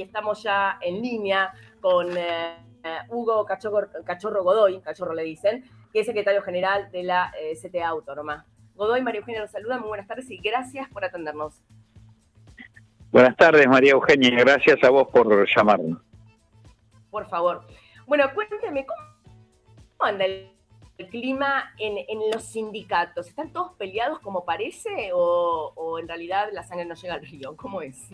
y estamos ya en línea con eh, Hugo Cachorro, Godoy, Cachorro le dicen, que es secretario general de la eh, CTA Autónoma. Godoy, María Eugenia nos saluda, muy buenas tardes y gracias por atendernos. Buenas tardes, María Eugenia, gracias a vos por llamarnos. Por favor. Bueno, cuénteme, ¿cómo anda el, clima en, los sindicatos? ¿Están todos peleados como parece o, o en realidad la sangre no llega al río? ¿Cómo es?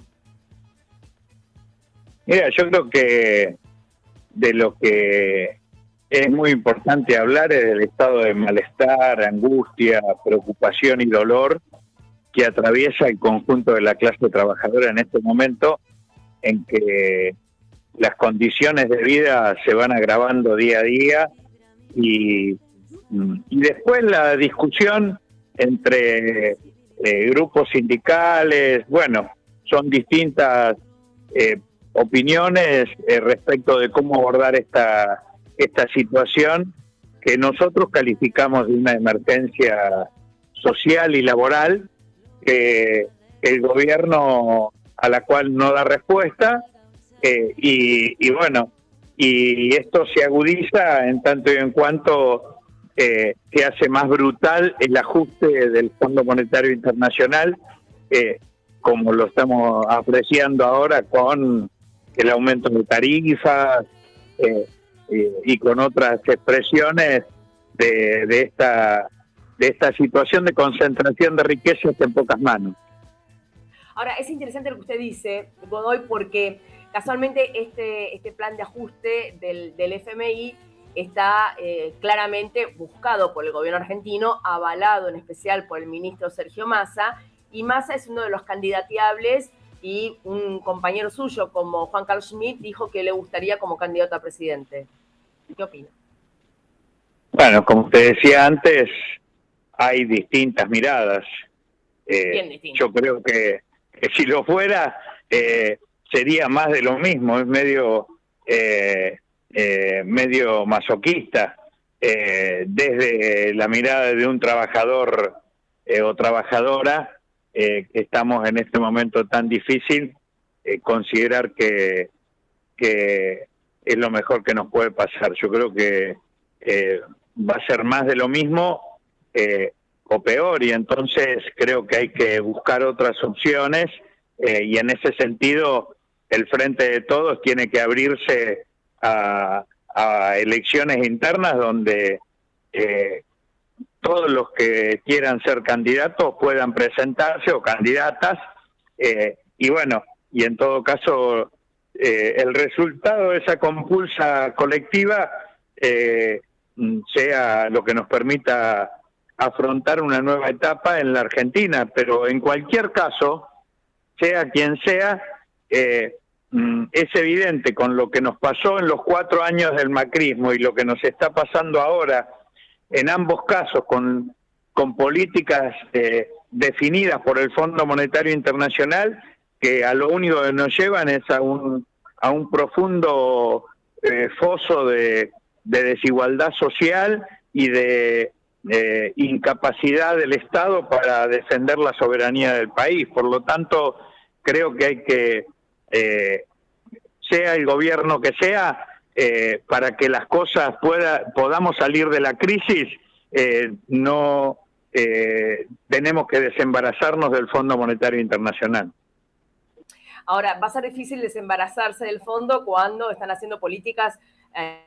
Mira, yo creo que de lo que es muy importante hablar es del estado de malestar, angustia, preocupación y dolor que atraviesa el conjunto de la clase trabajadora en este momento, en que las condiciones de vida se van agravando día a día y, después la discusión entre eh, grupos sindicales, bueno, son distintas eh, opiniones eh, respecto de cómo abordar esta, esta situación que nosotros calificamos de una emergencia social y laboral que el gobierno a la cual no da respuesta eh, y, bueno, y esto se agudiza en tanto y en cuanto eh, se hace más brutal el ajuste del Fondo Monetario Internacional, como lo estamos apreciando ahora con el aumento de tarifas eh, y con otras expresiones de, de, esta de esta situación de concentración de riquezas en pocas manos. Ahora, es interesante lo que usted dice, Godoy, porque casualmente este, este plan de ajuste del, del FMI está eh, claramente buscado por el gobierno argentino, avalado en especial por el ministro Sergio Massa, y Massa es uno de los candidateables y un compañero suyo como Juan Carlos Schmidt dijo que le gustaría como candidato a presidente. ¿Qué opina? Bueno, como usted decía antes, hay distintas miradas. Eh, yo creo que, si lo fuera, eh, sería más de lo mismo, es medio, eh, medio masoquista. desde la mirada de un trabajador o trabajadora, eh, estamos en este momento tan difícil, eh, considerar que, que es lo mejor que nos puede pasar. Yo creo que eh, va a ser más de lo mismo o peor y entonces creo que hay que buscar otras opciones y en ese sentido el Frente de Todos tiene que abrirse a elecciones internas donde todos los que quieran ser candidatos puedan presentarse o candidatas eh, y bueno, y en todo caso eh, el resultado de esa compulsa colectiva eh, sea lo que nos permita afrontar una nueva etapa en la Argentina, pero en cualquier caso, sea quien sea, mm, es evidente con lo que nos pasó en los cuatro años del macrismo y lo que nos está pasando ahora en ambos casos con, políticas eh, definidas por el Fondo Monetario Internacional que a lo único que nos llevan es a un, a un profundo eh, foso de, de, desigualdad social y de eh, incapacidad del Estado para defender la soberanía del país. Por lo tanto, creo que hay que, sea el gobierno que sea, eh, para que las cosas pueda, podamos salir de la crisis, eh, no eh, tenemos que desembarazarnos del Fondo Monetario Internacional. Ahora, va a ser difícil desembarazarse del fondo cuando están haciendo políticas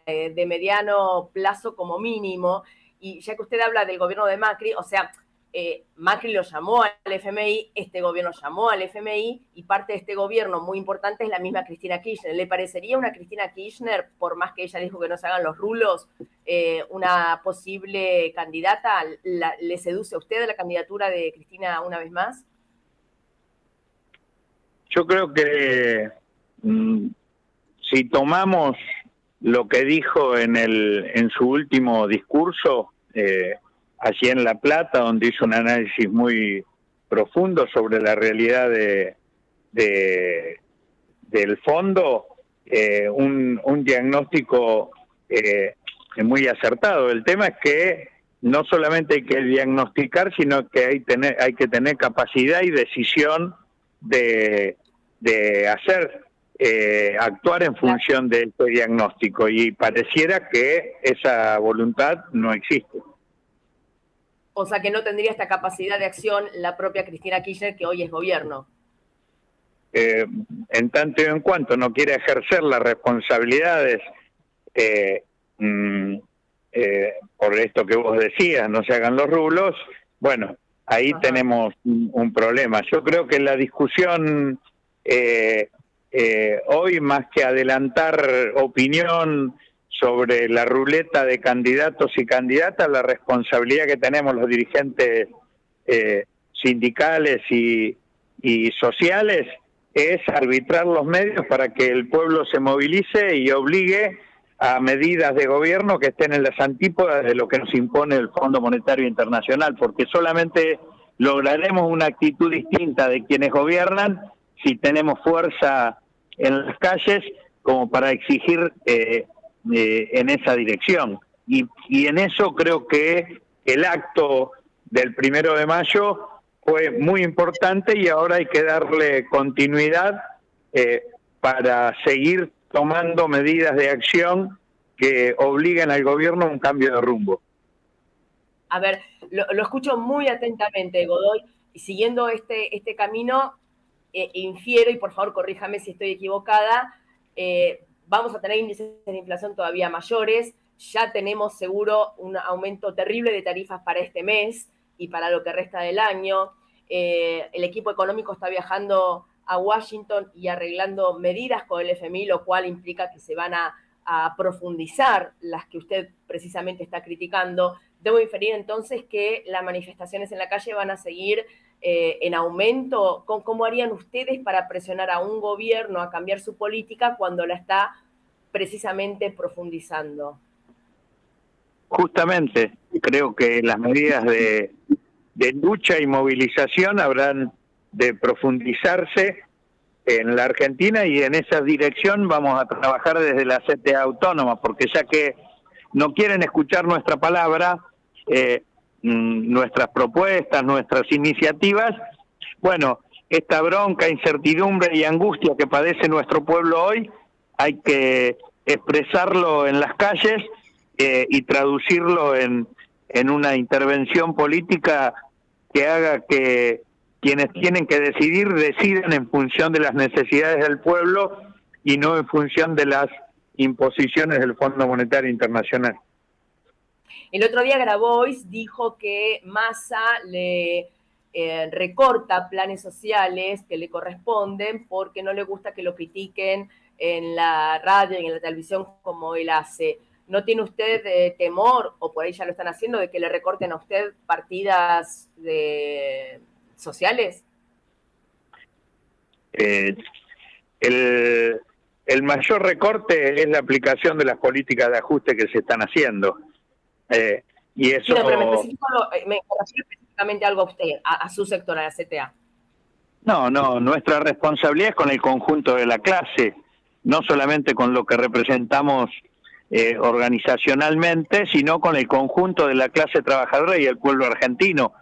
de mediano plazo como mínimo. Y ya que usted habla del gobierno de Macri, o sea, eh, Macri lo llamó al FMI, este gobierno llamó al FMI y parte de este gobierno muy importante es la misma Cristina Kirchner. ¿Le parecería una Cristina Kirchner, por más que ella dijo que no se hagan los rulos, eh, una posible candidata? ¿Le seduce a usted la candidatura de Cristina una vez más? Yo creo que mm, si tomamos lo que dijo en, el, en su último discurso, eh, allí en La Plata, donde hizo un análisis muy profundo sobre la realidad de, del fondo, eh, un, diagnóstico eh, muy acertado. El tema es que no solamente hay que diagnosticar, sino que hay, tener, hay que tener capacidad y decisión de, de hacer eh, actuar en función de este diagnóstico y pareciera que esa voluntad no existe. O sea que no tendría esta capacidad de acción la propia Cristina Kirchner, que hoy es gobierno. Eh, en tanto y en cuanto no quiere ejercer las responsabilidades eh, mm, por esto que vos decías, no se hagan los rublos, bueno, ahí tenemos un, problema. Yo creo que la discusión eh, eh, hoy, más que adelantar opinión sobre la ruleta de candidatos y candidatas, la responsabilidad que tenemos los dirigentes eh, sindicales y, y sociales es arbitrar los medios para que el pueblo se movilice y obligue a medidas de gobierno que estén en las antípodas de lo que nos impone el Fondo Monetario Internacional, porque solamente lograremos una actitud distinta de quienes gobiernan si tenemos fuerza en las calles como para exigir eh, eh, en esa dirección. Y, en eso creo que el acto del primero de mayo fue muy importante y ahora hay que darle continuidad eh, para seguir tomando medidas de acción que obliguen al gobierno a un cambio de rumbo. A ver, lo, escucho muy atentamente, Godoy, y siguiendo este, este camino, eh, infiero, y por favor corríjame si estoy equivocada, eh, vamos a tener índices de inflación todavía mayores, ya tenemos seguro un aumento terrible de tarifas para este mes y para lo que resta del año. Eh, el equipo económico está viajando a Washington y arreglando medidas con el FMI, lo cual implica que se van a a profundizar las que usted precisamente está criticando, debo inferir entonces que las manifestaciones en la calle van a seguir eh, en aumento. ¿Cómo harían ustedes para presionar a un gobierno a cambiar su política cuando la está precisamente profundizando? Justamente, creo que las medidas de, lucha y movilización habrán de profundizarse en la Argentina y en esa dirección vamos a trabajar desde la CTA autónoma, porque ya que no quieren escuchar nuestra palabra, eh, mm, nuestras propuestas, nuestras iniciativas, bueno, esta bronca, incertidumbre y angustia que padece nuestro pueblo hoy, hay que expresarlo en las calles eh, y traducirlo en, en una intervención política que haga que quienes tienen que decidir deciden en función de las necesidades del pueblo y no en función de las imposiciones del Fondo Monetario Internacional. El otro día Grabois dijo que Massa le eh, recorta planes sociales que le corresponden porque no le gusta que lo critiquen en la radio y en la televisión como él hace. ¿No tiene usted eh, temor, o por ahí ya lo están haciendo, de que le recorten a usted partidas de, sociales? Eh, el, el, mayor recorte es la aplicación de las políticas de ajuste que se están haciendo. Eh, y eso... pero me, eh, me específicamente algo a usted, a, su sector, a la CTA. No, no, nuestra responsabilidad es con el conjunto de la clase, no solamente con lo que representamos organizacionalmente, sino con el conjunto de la clase trabajadora y el pueblo argentino.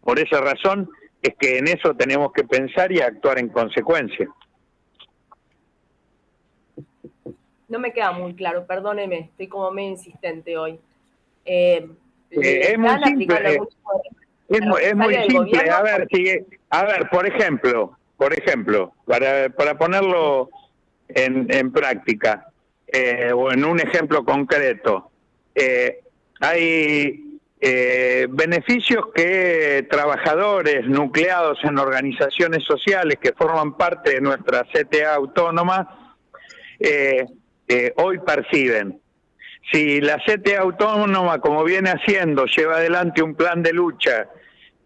Por esa razón, es que en eso tenemos que pensar y actuar en consecuencia. No me queda muy claro, perdóneme, estoy como medio insistente hoy. Eh, eh, es muy simple, es, muy simple. A ver, sigue, a ver, por ejemplo, por ejemplo, para, para ponerlo en, en práctica, eh, o en un ejemplo concreto, hay eh, beneficios que trabajadores nucleados en organizaciones sociales que forman parte de nuestra CTA autónoma eh, eh, hoy perciben. Si la CTA autónoma, como viene haciendo, lleva adelante un plan de lucha,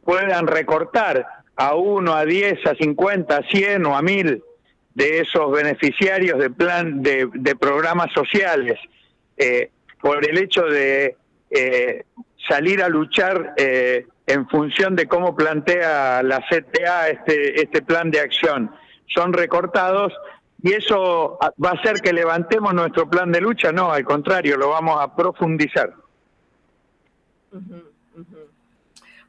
puedan recortar a uno, a diez, a cincuenta, a cien o a mil de esos beneficiarios de plan de, programas sociales por el hecho de salir a luchar eh, en función de cómo plantea la CTA este, este plan de acción. Son recortados y eso va a hacer que levantemos nuestro plan de lucha, no, al contrario, lo vamos a profundizar.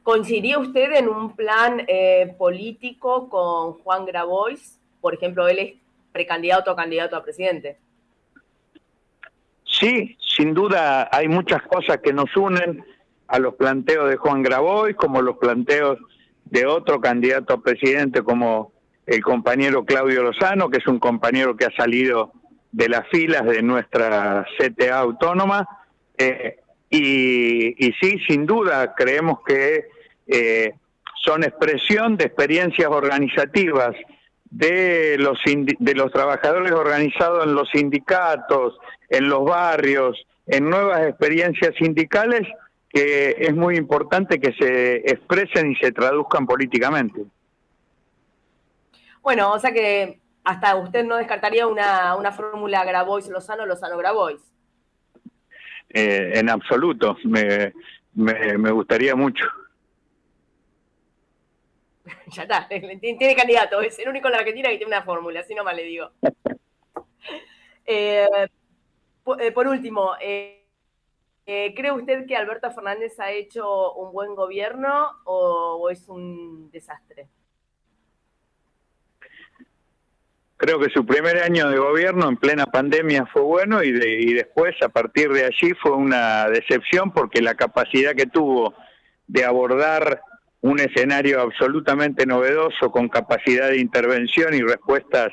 ¿Coincidía usted en un plan eh, político con Juan Grabois? Por ejemplo, él es precandidato o candidato a presidente. Sí, sin duda hay muchas cosas que nos unen a los planteos de Juan Graboy, como los planteos de otro candidato a presidente como el compañero Claudio Lozano, que es un compañero que ha salido de las filas de nuestra CTA autónoma. Eh, y, sí, sin duda, creemos que eh, son expresión de experiencias organizativas de los, de los trabajadores organizados en los sindicatos, en los barrios, en nuevas experiencias sindicales que es muy importante que se expresen y se traduzcan políticamente. Bueno, o sea que hasta usted no descartaría una, una fórmula Grabois-Lozano, Lozano-Grabois. Eh, en absoluto, me, me, gustaría mucho. ya está, tiene candidato, es el único en la Argentina que tiene una fórmula, así nomás le digo. Eh, eh, por, último, eh, ¿cree usted que Alberto Fernández ha hecho un buen gobierno o es un desastre? Creo que su primer año de gobierno en plena pandemia fue bueno y, después a partir de allí fue una decepción porque la capacidad que tuvo de abordar un escenario absolutamente novedoso con capacidad de intervención y respuestas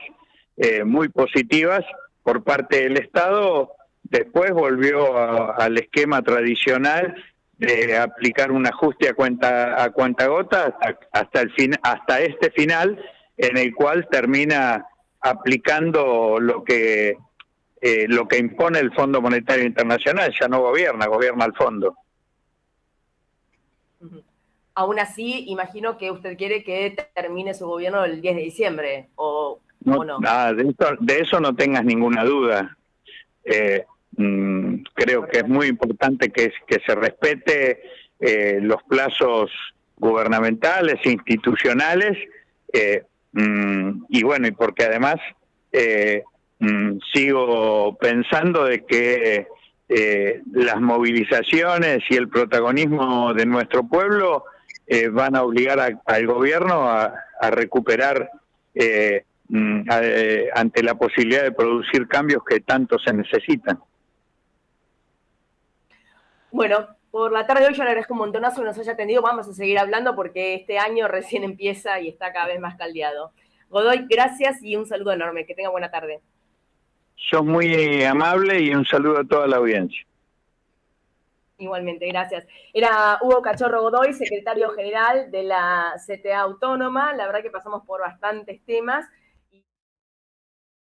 eh, muy positivas por parte del Estado, después volvió al esquema tradicional de aplicar un ajuste a cuenta a cuenta gota hasta, el fin, hasta este final en el cual termina aplicando lo que eh, lo que impone el Fondo Monetario Internacional, ya no gobierna, gobierna el fondo. Aún así, imagino que usted quiere que termine su gobierno el 10 de diciembre, ¿o no? de, eso, no tengas ninguna duda. Eh, mm, creo que es muy importante que, que se respete eh, los plazos gubernamentales, institucionales, eh, Mm, y bueno, y porque además eh, mm, sigo pensando de que eh, las movilizaciones y el protagonismo de nuestro pueblo eh, van a obligar al gobierno a, recuperar mm, ante la posibilidad de producir cambios que tanto se necesitan. Bueno, por la tarde de hoy yo le agradezco un montonazo que nos haya atendido. Vamos a seguir hablando porque este año recién empieza y está cada vez más caldeado. Godoy, gracias y un saludo enorme. Que tenga buena tarde. Sos muy amable y un saludo a toda la audiencia. Igualmente, gracias. Era Hugo Cachorro Godoy, secretario general de la CTA Autónoma. La verdad que pasamos por bastantes temas.